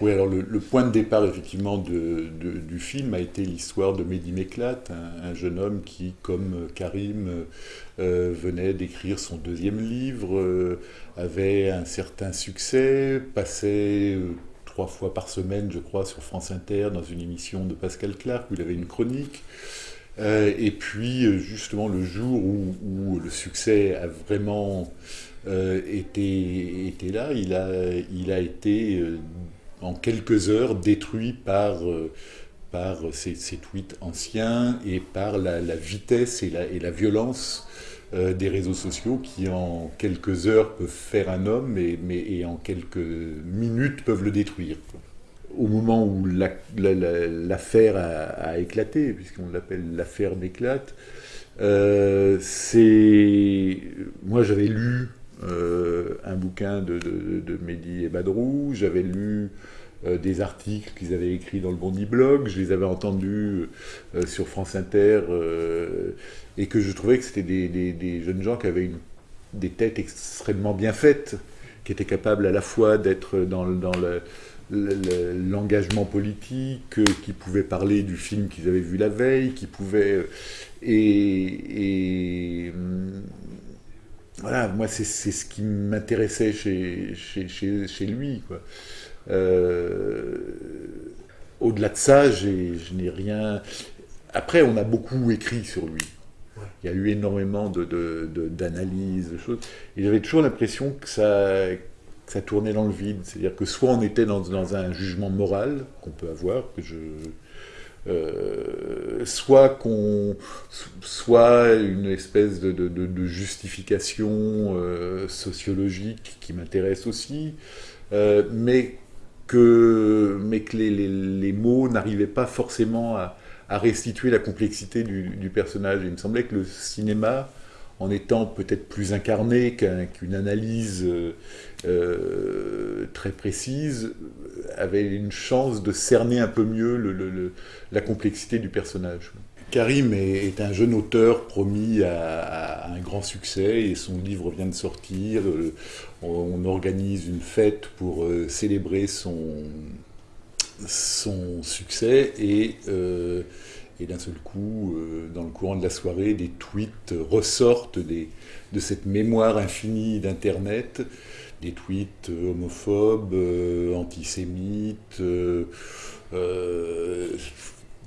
Oui, alors le, point de départ effectivement du film a été l'histoire de Mehdi Meklat, un, jeune homme qui, comme Karim, euh, venait d'écrire son deuxième livre, euh, avait un certain succès, passait euh, trois fois par semaine, je crois, sur France Inter dans une émission de Pascal Clark où il avait une chronique. et puis, justement, le jour où, le succès a vraiment été, là, il a, il a été en quelques heures détruit par, euh, par ces, tweets anciens et par la, vitesse et la, violence euh, des réseaux sociaux qui en quelques heures peuvent faire un homme et, mais, et en quelques minutes peuvent le détruire. Au moment où l'affaire a, éclaté, puisqu'on l'appelle l'affaire d'éclate, euh, c'est... Moi j'avais lu un bouquin de, Mehdi et Badrou, j'avais lu euh, des articles qu'ils avaient écrits dans le Bondi Blog, je les avais entendus euh, sur France Inter, et que je trouvais que c'était des, jeunes gens qui avaient des têtes extrêmement bien faites, qui étaient capables à la fois d'être dans, l'engagement politique, qui pouvaient parler du film qu'ils avaient vu la veille, qui pouvaient... et voilà, moi, c'est ce qui m'intéressait chez, chez, lui. Euh, au-delà de ça, je n'ai rien... Après, on a beaucoup écrit sur lui. Il y a eu énormément d'analyses, de, de, choses. Et j'avais toujours l'impression que ça, ça tournait dans le vide. C'est-à-dire que soit on était dans, dans un jugement moral qu'on peut avoir, que je euh, soit qu'on soit une espèce de, justification euh, sociologique qui m'intéresse aussi, euh, mais que, mais que les, mots n'arrivaient pas forcément à, restituer la complexité du, personnage. il me semblait que le cinéma, en étant peut-être plus incarné qu'une analyse très précise, avait une chance de cerner un peu mieux la complexité du personnage. Karim est, un jeune auteur promis à, un grand succès et son livre vient de sortir. Euh, on, organise une fête pour euh, célébrer son, succès et, euh, et d'un seul coup, dans le courant de la soirée, des tweets ressortent de cette mémoire infinie d'Internet des tweets euh, homophobes, euh, antisémites, euh,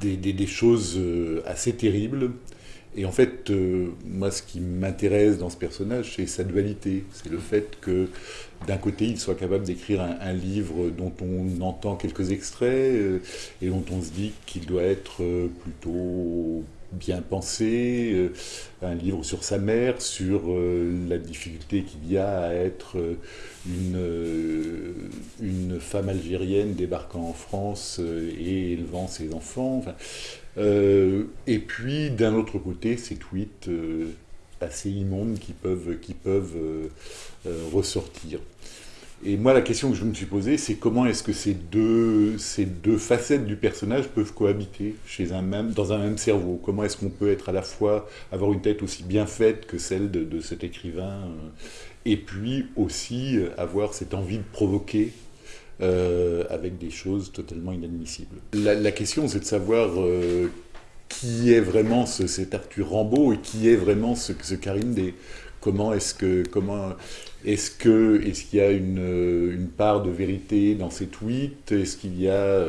des, choses assez terribles. Et en fait, moi, ce qui m'intéresse dans ce personnage, c'est sa dualité. C'est le fait que, d'un côté, il soit capable d'écrire un, livre dont on entend quelques extraits et dont on se dit qu'il doit être plutôt bien pensé, euh, un livre sur sa mère, sur euh, la difficulté qu'il y a à être euh, une, une femme algérienne débarquant en France et élevant ses enfants. Et puis, d'un autre côté, ces tweets assez immondes qui peuvent, qui peuvent ressortir. Et moi, la question que je me suis posée, c'est comment est-ce que ces deux, ces deux facettes du personnage peuvent cohabiter chez un même, dans un même cerveau? Comment est-ce qu'on peut être à la fois, avoir une tête aussi bien faite que celle de, cet écrivain, euh, et puis aussi euh, avoir cette envie de provoquer euh, avec des choses totalement inadmissibles. La, question, c'est de savoir qui est vraiment ce, cet Arthur Rambaud et qui est vraiment ce, Karim des Comment est-ce que comment est-ce que est-ce qu'il y a une, part de vérité dans ces tweets? Est-ce qu'il y a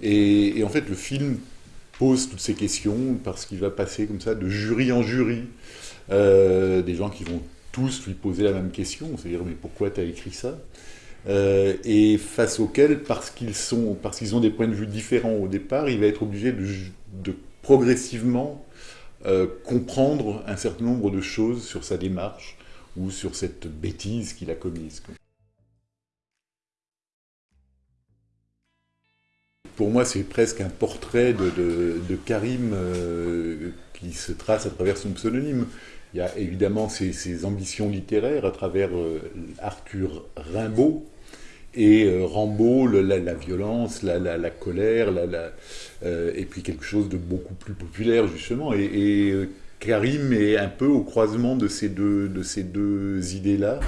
et, en fait le film pose toutes ces questions parce qu'il va passer comme ça de jury en jury euh, des gens qui vont tous lui poser la même question, c'est-à-dire mais pourquoi tu as écrit ça? Euh, et face auxquels, parce qu'ils sont, ont des points de vue différents au départ, il va être obligé de, progressivement euh, comprendre un certain nombre de choses sur sa démarche ou sur cette bêtise qu'il a commise. Pour moi, c'est presque un portrait de, Karim euh, qui se trace à travers son pseudonyme. Il y a évidemment ses, ambitions littéraires à travers Arthur Rimbaud, et euh, Rambo, la, violence, la, colère, euh, et puis quelque chose de beaucoup plus populaire justement. Et, euh, Karim est un peu au croisement de ces deux, de ces deux idées-là,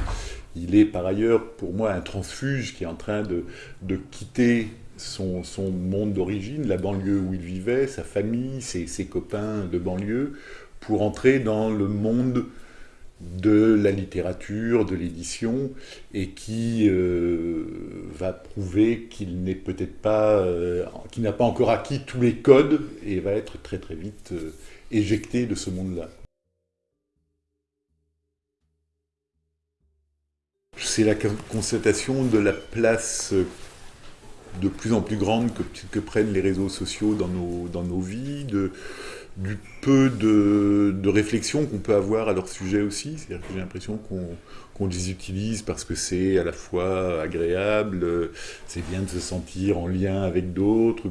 il est par ailleurs pour moi un transfuge qui est en train de, de quitter son, son monde d'origine, la banlieue où il vivait, sa famille, ses, ses, copains de banlieue, pour entrer dans le monde de la littérature, de l'édition, et qui euh, va prouver qu'il n'est peut-être pas, euh, qu'il n'a pas encore acquis tous les codes, et va être très très vite euh, éjecté de ce monde-là. C'est la constatation de la place de plus en plus grande que, prennent les réseaux sociaux dans nos, dans nos vies, de, du peu de, de réflexion qu'on peut avoir à leur sujet aussi. C'est-à-dire que j'ai l'impression qu'on qu les utilise parce que c'est à la fois agréable, c'est bien de se sentir en lien avec d'autres,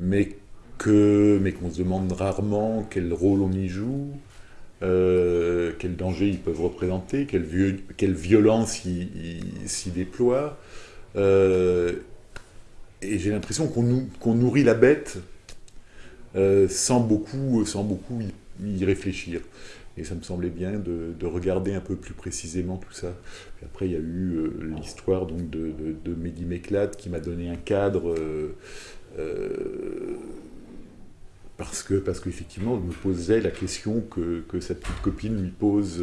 mais que mais qu'on se demande rarement quel rôle on y joue, euh, quel danger ils peuvent représenter, quelle, quelle violence ils s'y déploient. Euh, et j'ai l'impression qu'on qu nourrit la bête euh, sans, beaucoup, sans beaucoup y, réfléchir. Et ça me semblait bien de, de, regarder un peu plus précisément tout ça. Et après, il y a eu euh, l'histoire de, de, Mehdi Méclade qui m'a donné un cadre parce que parce qu'effectivement, je me posais la question que, que, sa petite copine lui pose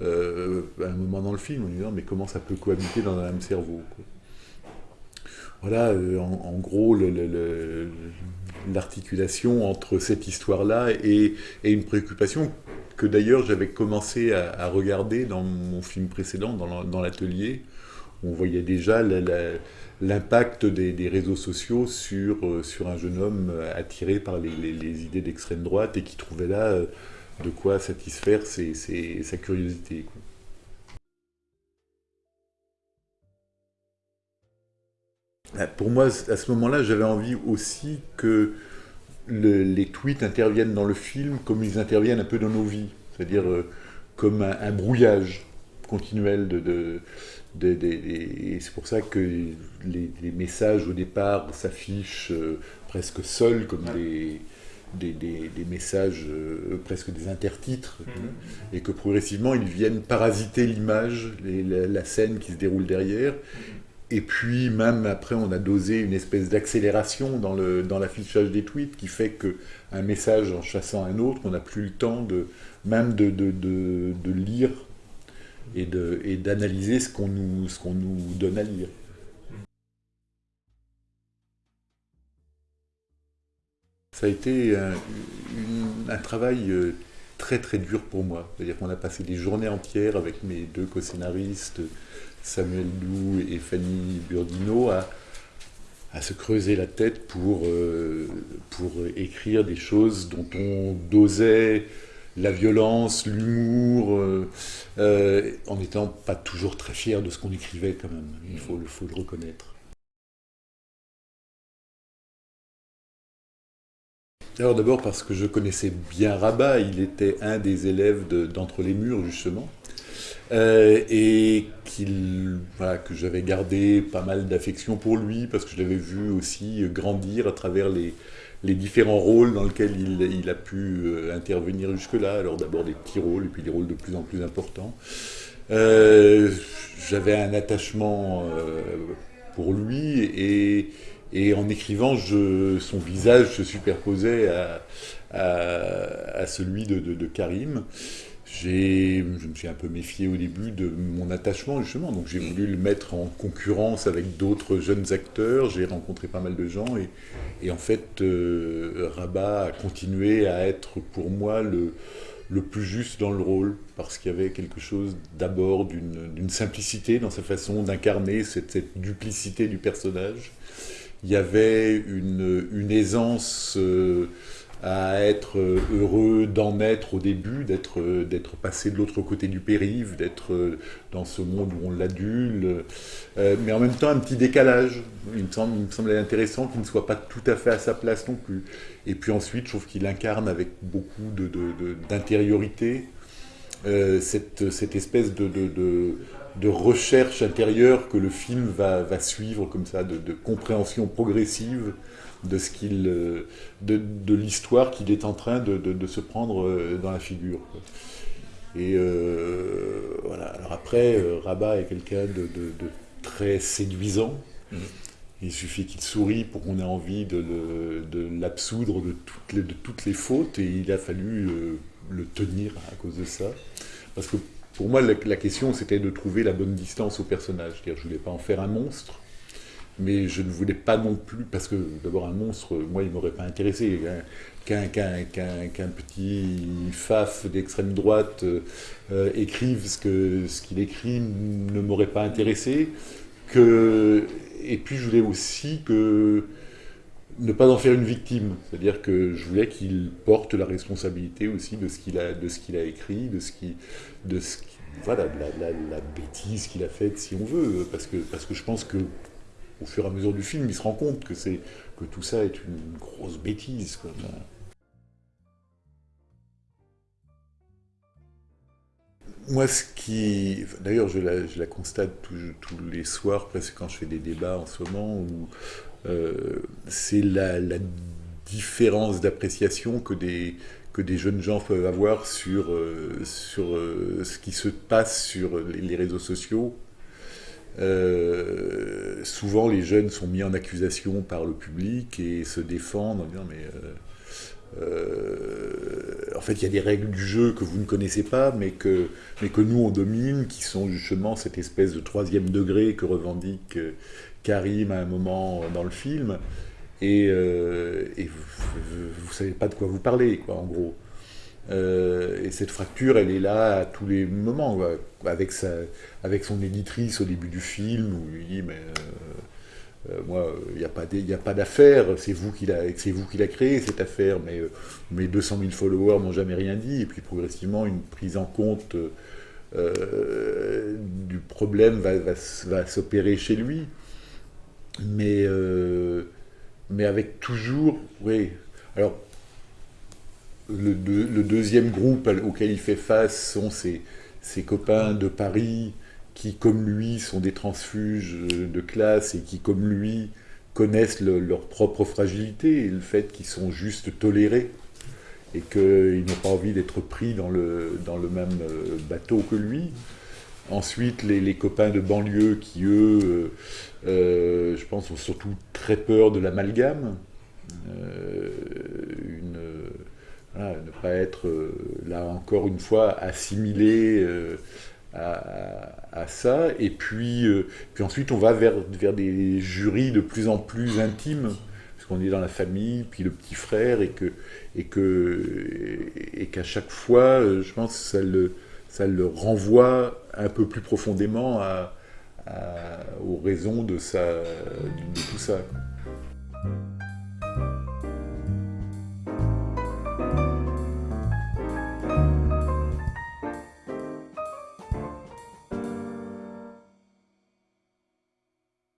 euh, à un moment dans le film, en disant mais comment ça peut cohabiter dans un même cerveau voilà, euh, en, gros, l'articulation entre cette histoire-là et, une préoccupation que d'ailleurs j'avais commencé à, regarder dans mon film précédent, dans l'atelier. On voyait déjà l'impact des, réseaux sociaux sur, euh, sur un jeune homme attiré par les, idées d'extrême droite et qui trouvait là de quoi satisfaire ses, ses, sa curiosité. Quoi. Pour moi, à ce moment-là, j'avais envie aussi que le, les tweets interviennent dans le film comme ils interviennent un peu dans nos vies, c'est-à-dire euh, comme un, un, brouillage continuel de... de, de, de et c'est pour ça que les, les, messages au départ s'affichent euh, presque seuls comme des, des, des, des, messages, euh, presque des intertitres, mmh. et que progressivement ils viennent parasiter l'image, la, la, scène qui se déroule derrière, et puis même après, on a dosé une espèce d'accélération dans l'affichage dans des tweets qui fait qu'un message en chassant un autre, on n'a plus le temps de même de, de, de, de lire et d'analyser et ce qu'on nous, qu'on nous donne à lire. Ça a été un, une, un travail euh, très très dur pour moi. C'est-à-dire qu'on a passé des journées entières avec mes deux co-scénaristes, Samuel Doux et Fanny Burdino à, se creuser la tête pour, euh, pour écrire des choses dont on dosait la violence, l'humour, euh, euh, en n'étant pas toujours très fier de ce qu'on écrivait quand même, il faut le reconnaître. Alors d'abord parce que je connaissais bien Rabat, il était un des élèves d'Entre de, les murs justement, euh, et qu'il voilà, que j'avais gardé pas mal d'affection pour lui parce que je l'avais vu aussi grandir à travers les, les différents rôles dans lesquels il, a pu euh, intervenir jusque-là. Alors d'abord des petits rôles et puis des rôles de plus en plus importants. Euh, j'avais un attachement pour lui et, et en écrivant, son visage se superposait à, celui de, de, de Karim. je me suis un peu méfié au début de mon attachement justement, donc j'ai voulu le mettre en concurrence avec d'autres jeunes acteurs, j'ai rencontré pas mal de gens. Et, et en fait euh, Rabat a continué à être pour moi le, plus juste dans le rôle, parce qu'il y avait quelque chose d'abord d'une simplicité dans sa façon d'incarner cette, duplicité du personnage, il y avait une, aisance... Euh, à être heureux d'en être au début, d'être passé de l'autre côté du périph', d'être dans ce monde où on l'adule, euh, mais en même temps un petit décalage. Il me, semblait intéressant qu'il ne soit pas tout à fait à sa place non plus. Et puis ensuite, je trouve qu'il incarne avec beaucoup d'intériorité euh, cette espèce de, de, recherche intérieure que le film va, va suivre comme ça, de, compréhension progressive de ce qu'il de, de l'histoire qu'il est en train de, se prendre euh, dans la figure. Et voilà. Alors après, Rabat est quelqu'un de, très séduisant. Mmh. Il suffit qu'il sourit pour qu'on ait envie de l'absoudre de, toutes les, de toutes les fautes, et il a fallu le tenir à cause de ça. Parce que pour moi, la, question, c'était de trouver la bonne distance au personnage. je ne voulais pas en faire un monstre, mais je ne voulais pas non plus, parce que d'abord un monstre, moi, il ne m'aurait pas intéressé. Hein. Qu'un petit faf d'extrême droite euh, écrive ce qu'il écrit ne m'aurait pas intéressé. Et puis je voulais aussi que ne pas en faire une victime. C'est-à-dire que je voulais qu'il porte la responsabilité aussi de ce qu'il a, de ce qu'il a écrit, de ce qui, de voilà, la, la, bêtise qu'il a faite, si on veut, parce que, je pense que au fur et à mesure du film, il se rend compte que c'est que tout ça est une grosse bêtise. Moi, ce qui... D'ailleurs, je la, je la constate tous les soirs, presque quand je fais des débats en ce moment, où c'est la, différence d'appréciation que des, jeunes gens peuvent avoir sur, euh, euh, ce qui se passe sur les, réseaux sociaux. souvent, les jeunes sont mis en accusation par le public et se défendent en disant mais en fait, il y a des règles du jeu que vous ne connaissez pas, mais que, mais que nous on domine, qui sont justement cette espèce de troisième degré que revendique Karim à un moment dans le film, et, euh, vous ne savez pas de quoi vous parlez, quoi, en gros. Euh, et cette fracture, elle est là à tous les moments, avec, sa, avec son éditrice au début du film, où il dit, mais euh, moi, il n'y a pas d'affaire, c'est vous qui l'a créé, cette affaire, mais mes 200 000 followers m'ont jamais rien dit, et puis progressivement, une prise en compte du problème va s'opérer chez lui mais, euh, mais avec toujours, oui. Alors, le, deuxième groupe auquel il fait face sont ses, ses, copains de Paris qui, comme lui, sont des transfuges de classe et qui, comme lui, connaissent leur propre fragilité et le fait qu'ils sont juste tolérés et qu'ils n'ont pas envie d'être pris dans le, dans le même euh, bateau que lui. Ensuite, les, copains de banlieue qui, eux, euh, euh, je pense, ont surtout très peur de l'amalgame. Euh, ne pas être, là encore une fois, assimilé à, ça. Et puis, puis ensuite, on va vers, vers des jurys de plus en plus intimes, puisqu'on est dans la famille, puis le petit frère, et que et que et qu'à chaque fois, je pense, ça le ça le renvoie un peu plus profondément aux raisons de, tout ça.